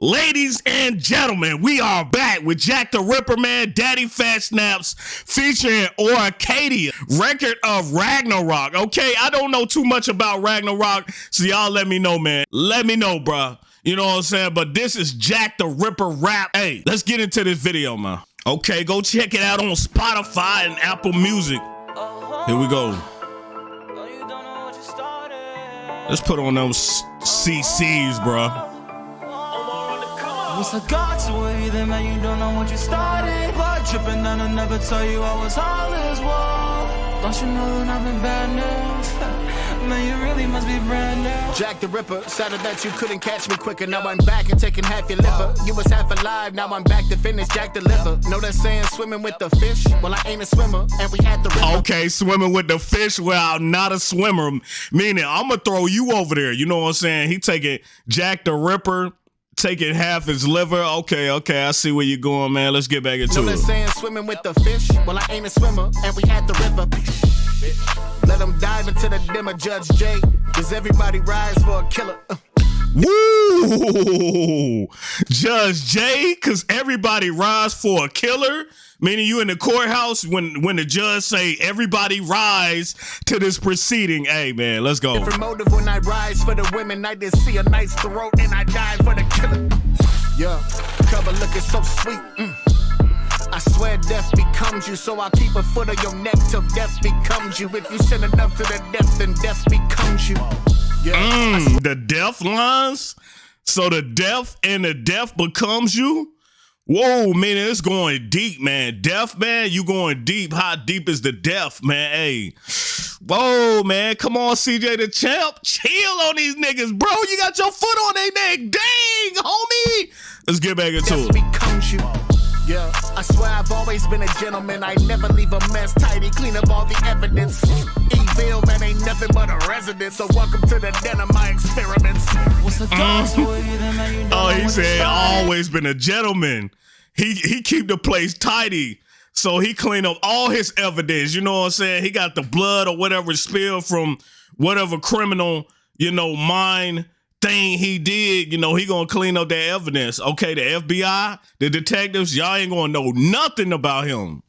Ladies and gentlemen, we are back with Jack the Ripper, man, DaddyPhatSnaps, featuring Arcadia, record of Ragnarok. Okay, I don't know too much about Ragnarok, so y'all let me know, man. Let me know, bruh. You know what I'm saying? But this is Jack the Ripper rap. Hey, let's get into this video, man. Okay, go check it out on Spotify and Apple Music. Here we go. Let's put on those CCs, bruh. What's the God to you, then man, you don't know what you started. Blood dripping down, I never tell you I was all this war. Don't you know that I've been bad news? man, you really must be brand new. Jack the Ripper, sadder that you couldn't catch me quicker. Now I'm back and taking half your liver. You was half alive, now I'm back to finish Jack the liver. Know that saying swimming with the fish? Well, I ain't a swimmer, and we at the river. Okay, swimming with the fish. Well, I'm not a swimmer. Meaning, I'm gonna throw you over there. You know what I'm saying? He taking Jack the Ripper taking half his liver. Okay, okay, I see where you're going, man. Let's get back into know it. saying swimming with the fish? Well, I ain't a swimmer, and we at the river. Let them dive into the dimmer, Judge J. Does everybody rise for a killer? Uh. Woo! Judge J, cause everybody rise for a killer. Meaning you in the courthouse when when the judge say everybody rise to this proceeding. Hey man, let's go. Different motive when I rise for the women. I just see a nice throat and I die for the killer. Yeah, cover looking so sweet. Mm. I swear death becomes you, so I'll keep a foot on your neck till death becomes you. If you send enough to the death, then death becomes you. Yeah. Mm, the death lines. So the death and the death becomes you. Whoa, man, it's going deep, man. Death, man, you going deep. How deep is the death, man? Hey, whoa, man, come on, CJ the champ, chill on these niggas, bro. You got your foot on their neck, dang, homie. Let's get back into it. Becomes you. Yeah, I swear I've always been a gentleman. I never leave a mess tidy, clean up all the evidence. Evil man ain't nothing but a resident. So welcome to the den of my experiments. What's the God to you, then man, you don't Oh, he said always been a gentleman. He he keep the place tidy. So he clean up all his evidence. You know what I'm saying? He got the blood or whatever spilled from whatever criminal, you know, mine thing he did. You know, he gonna clean up that evidence. Okay, the FBI, the detectives, y'all ain't gonna know nothing about him.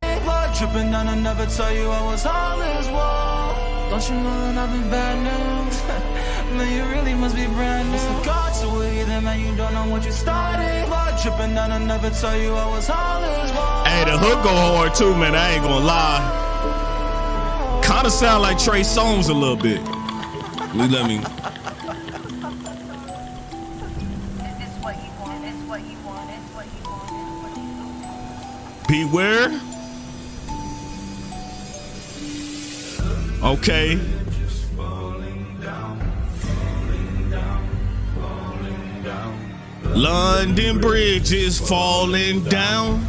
Blood dripping down, I never tell you I was all this war. Don't you know that I've been bad news? man, you really must be brand new. The God to you, then man, you don't know what you started. Blood dripping down, I never tell you I was all this war. Hey, the hook go hard too, man. I ain't gonna lie. Kind of sound like Trey Songz a little bit. Let me. Beware. Okay. London Bridge is falling down.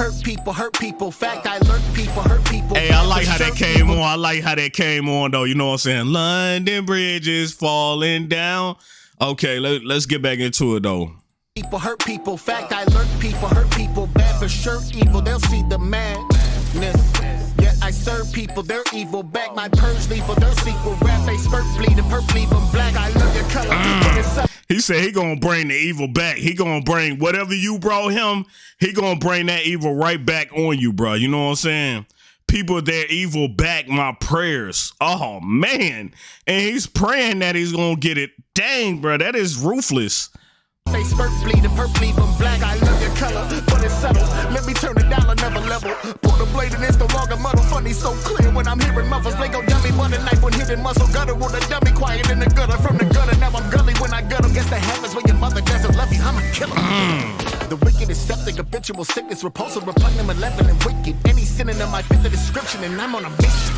Hurt people, hurt people. Fact, I lurk people, hurt people. Hey, I like how that came people. on. I like how that came on though. You know what I'm saying? London Bridge is falling down. Okay, let, let's get back into it though. People hurt people. Fact, I lurk people, hurt people. Bad for sure, evil. They'll see the madness. Yet I serve people, they're evil. Back my purge lethal, their sequel. Rap they spurt bleeding, perp leave 'em black. I love your color. Mm. Up. He said he gonna bring the evil back. He gonna bring whatever you brought him. He gonna bring that evil right back on you, bro. You know what I'm saying? People, their evil back my prayers. Oh man, and he's praying that he's gonna get it. Dang, bro, that is ruthless. 'em black. I love your color, but it's subtle. Let me turn it down another level. Pull the blade and it's longer muddle. Funny, so clear when I'm hearing muffles. Dummy, knife when muscle. Gutter with a dummy, quiet in the gutter. From the gully when I gut 'em. Guess that happens when your mother doesn't love you. I'm a killer. Mm. The wicked is septic, habitual sickness, repulsive, repugnant, malevolent, and wicked. Any synonym I fit the description, and I'm on a mission.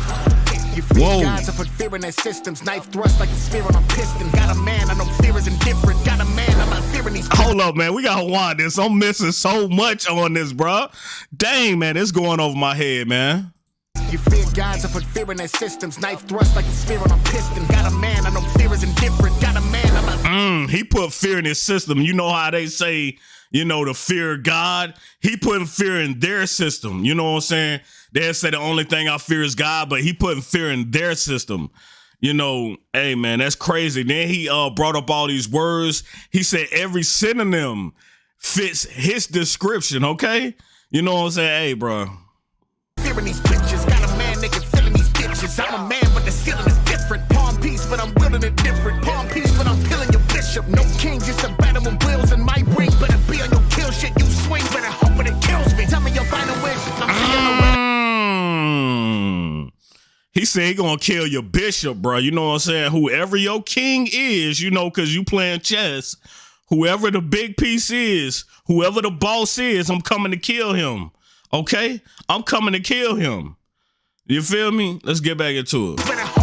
You fear Whoa. gods, I put fear in their systems. Knife thrust like a spear on a piston. Got a man, I know fear is indifferent. Got a man, I'm not fearing these. Hold up, man. We gotta wind this. I'm missing so much on this, bro. Dang, man, it's going over my head, man. You fear gods, I put fear in their systems. Knife thrust like a spear on a piston. Got a man, I know fear is indifferent. Got a man. Mm, he put fear in his system. You know how they say, you know, the fear God. He putting fear in their system. You know what I'm saying? They say the only thing I fear is God, but he putting fear in their system. You know, hey man, that's crazy. Then he uh brought up all these words. He said every synonym fits his description, okay? You know what I'm saying? Hey, bro. Fearing these bitches, got a man nigga filling these ditches. I'm a man, the said he gonna kill your bishop, bro. You know what I'm saying? Whoever your king is, you know, cause you playing chess. Whoever the big piece is, whoever the boss is, I'm coming to kill him. Okay? I'm coming to kill him. You feel me? Let's get back into it.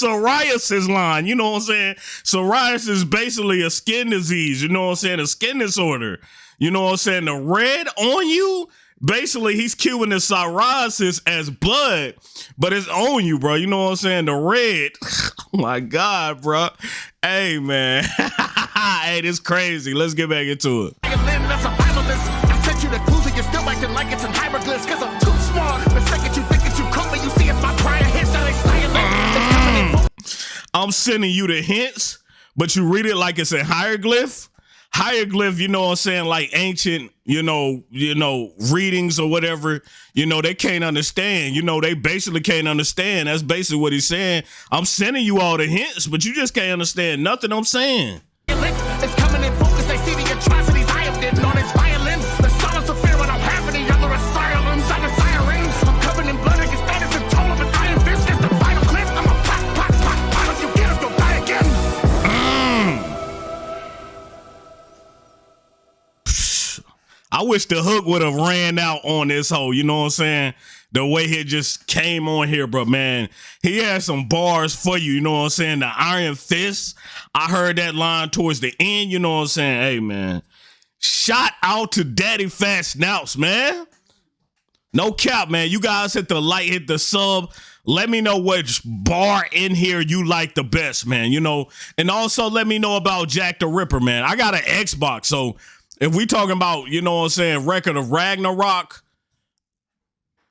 Psoriasis line. You know what I'm saying? Psoriasis is basically a skin disease. You know what I'm saying? A skin disorder. You know what I'm saying? The red on you, basically, he's cueing the psoriasis as blood, but it's on you, bro. You know what I'm saying? The red. oh my God, bro. Hey, man. hey, this crazy. Let's get back into it. sent you the clues and you're still acting like it's in hieroglyphs. Cause I'm too smart. The second you I'm sending you the hints, but you read it like it's a hieroglyph. Hieroglyph, you know what I'm saying, like ancient, you know, you know, readings or whatever, you know, they can't understand. You know, they basically can't understand. That's basically what he's saying. I'm sending you all the hints, but you just can't understand nothing I'm saying. I wish the hook would have ran out on this hole. You know what I'm saying? The way he just came on here, but man, he had some bars for you. You know what I'm saying? The Iron Fist. I heard that line towards the end. You know what I'm saying? Hey, man. Shout out to DaddyPhatSnaps, man. No cap, man. You guys hit the like, hit the sub. Let me know which bar in here you like the best, man. You know, and also let me know about Jack the Ripper, man. I got an Xbox, so if we talking about, you know what I'm saying, record of Ragnarok,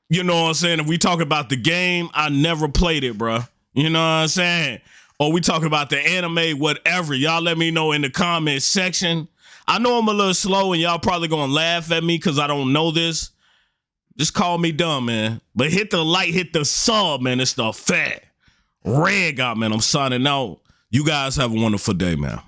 you know what I'm saying? If we talk about the game, I never played it, bruh. You know what I'm saying? Or we talking about the anime, whatever. Y'all let me know in the comment section. I know I'm a little slow and y'all probably gonna laugh at me because I don't know this. Just call me dumb, man. But hit the like, hit the sub, man. It's the fat red guy, man. I'm signing out. You guys have a wonderful day, man.